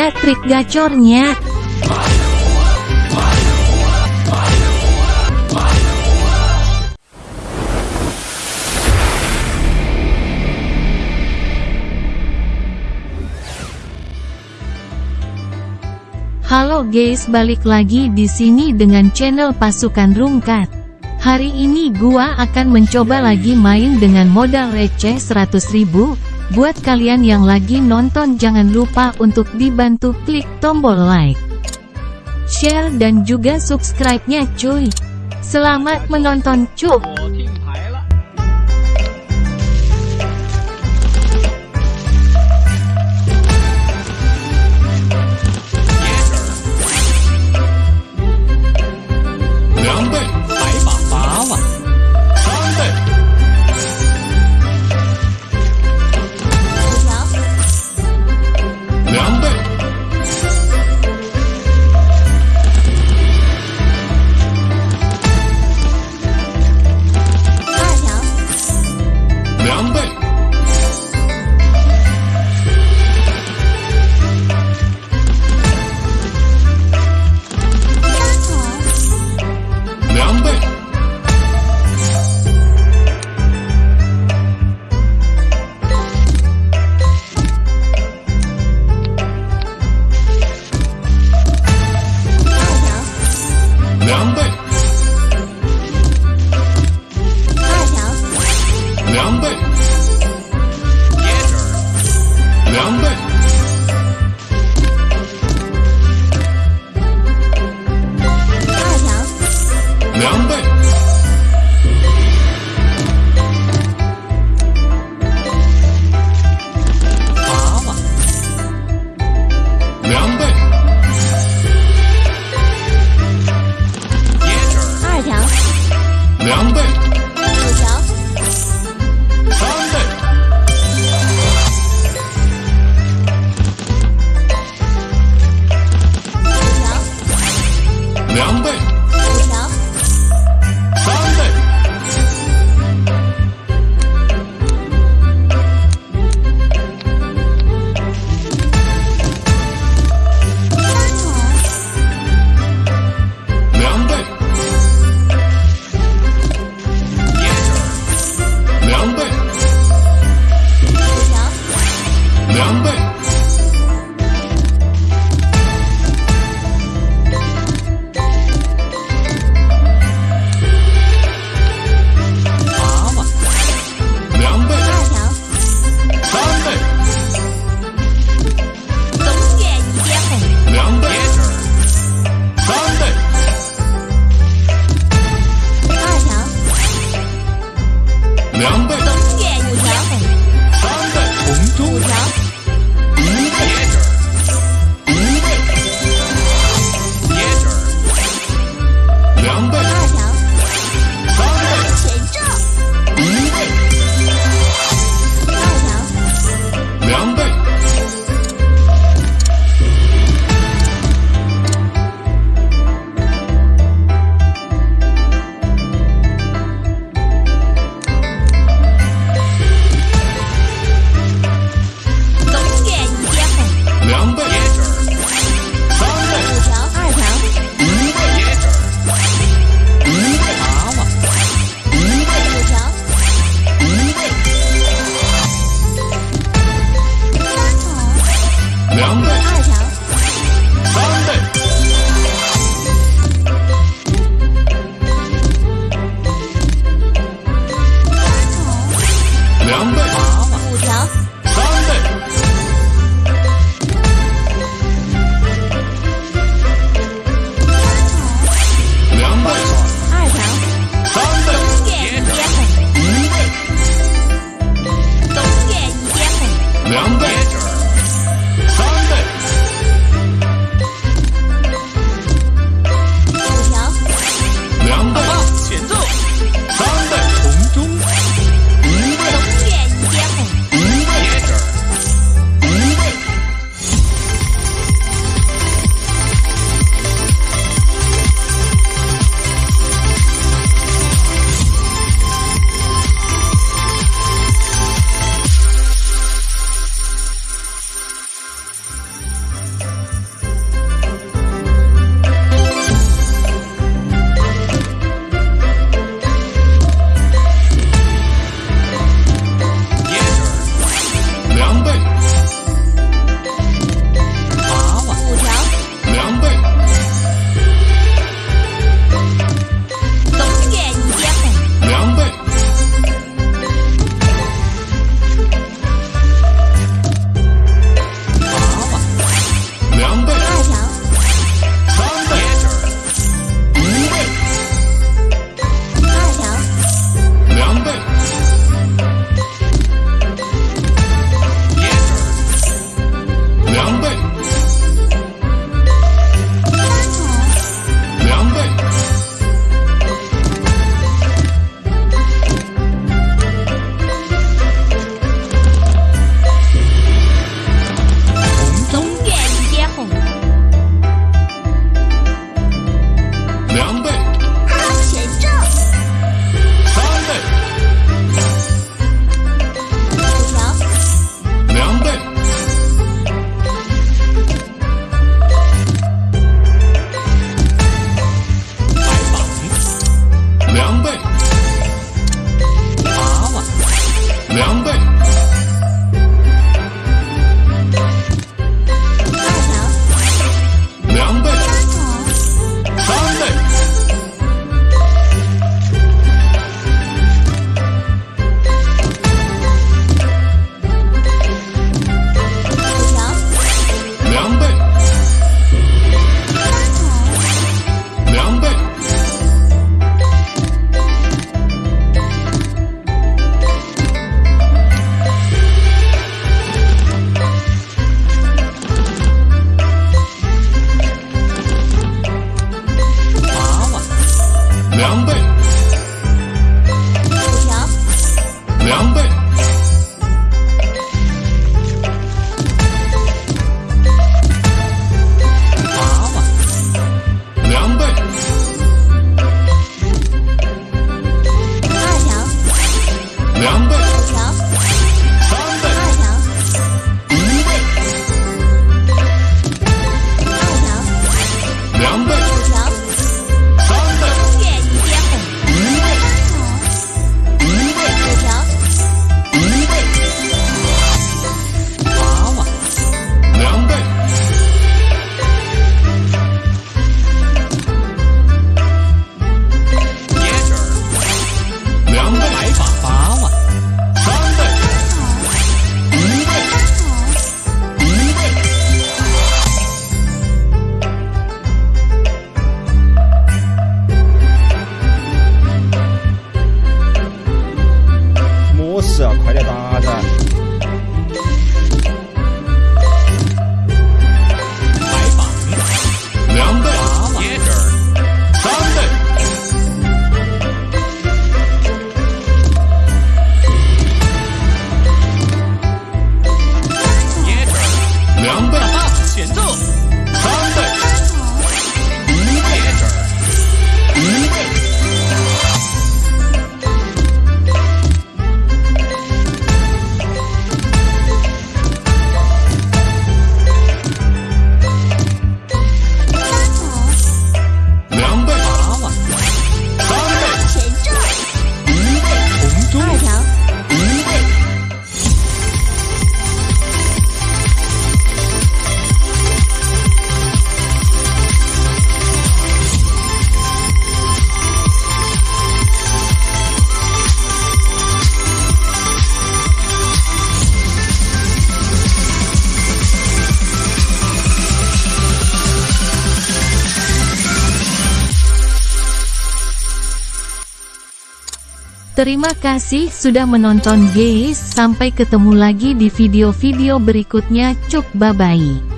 dia trik gacornya. Halo guys, balik lagi di sini dengan channel Pasukan Rungkat. Hari ini gua akan mencoba lagi main dengan modal receh 100 ribu. Buat kalian yang lagi nonton jangan lupa untuk dibantu klik tombol like, share dan juga subscribe-nya cuy. Selamat menonton cuy. 两倍 Terima kasih sudah menonton guys, sampai ketemu lagi di video-video berikutnya, cuk bye-bye.